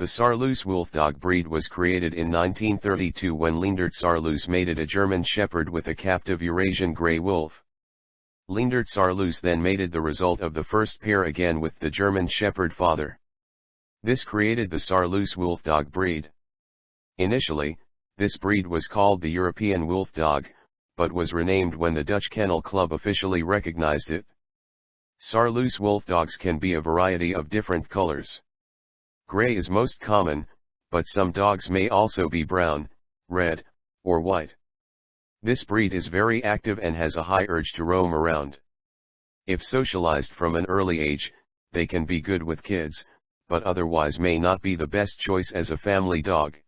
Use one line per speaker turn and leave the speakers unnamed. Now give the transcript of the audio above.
The Saarloos Wolfdog breed was created in 1932 when Leendert Saarloos mated a German Shepherd with a captive Eurasian Grey Wolf. Leendert Saarloos then mated the result of the first pair again with the German Shepherd father. This created the Saarloos Wolfdog breed. Initially, this breed was called the European Wolfdog, but was renamed when the Dutch Kennel Club officially recognized it. Saarloos Wolfdogs can be a variety of different colors. Gray is most common, but some dogs may also be brown, red, or white. This breed is very active and has a high urge to roam around. If socialized from an early age, they can be good with kids, but otherwise may not be the best choice as a family dog.